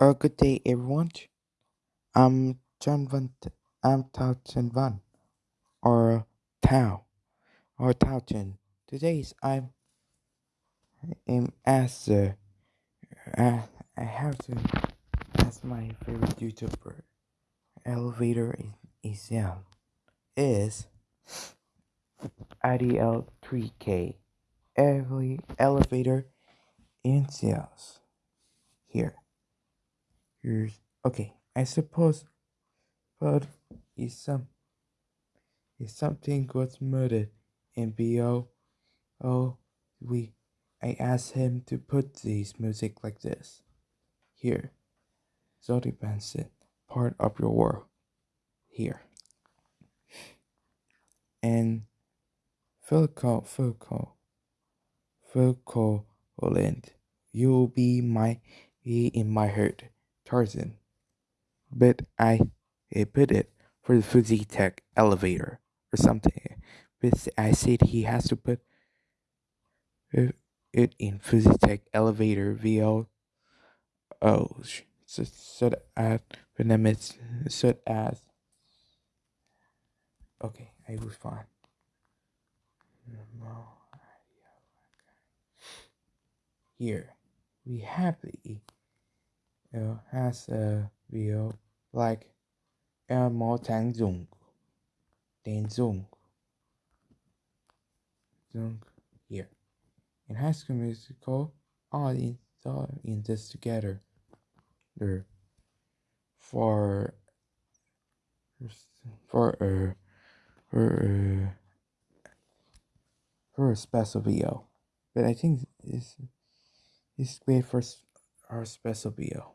Uh, good day, everyone. I'm John Van. I'm Tao Chen Van, or Tao, or Tao Chen. Today's I'm am as uh, I, I have to ask my favorite YouTuber. Elevator is sound is IDL3K. Every elevator in sales. Here. Okay. I suppose, but is some if something was murdered in BO, oh, we, I asked him to put this music like this. Here, Jodi Benson, part of your world. Here. And Philco, Philco, Phil Collins, you'll be my, be in my heart, Tarzan. But I, I put it for the Fujitec elevator or something. But I said he has to put it in Fujitec elevator VO. Oh, so, so that Venomous, so as. Okay, I was fine. Here, we happily uh, has a VO like El Mo Tang Zung. Here. In High School Musical, all in, in this together. There for for a for a for a special video, but I think it's it's great for our special video,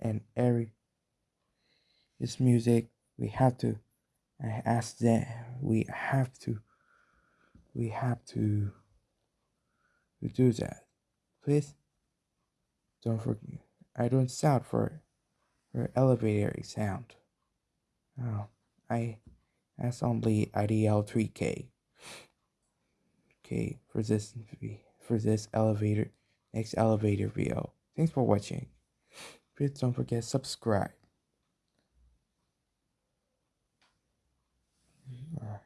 and every this music we have to I ask them we have to we have to to do that. Please don't forget I don't sound for for elevator sound. Oh I ask only IDL 3K. Okay for this for this elevator next elevator video. Thanks for watching. Please don't forget subscribe. All right.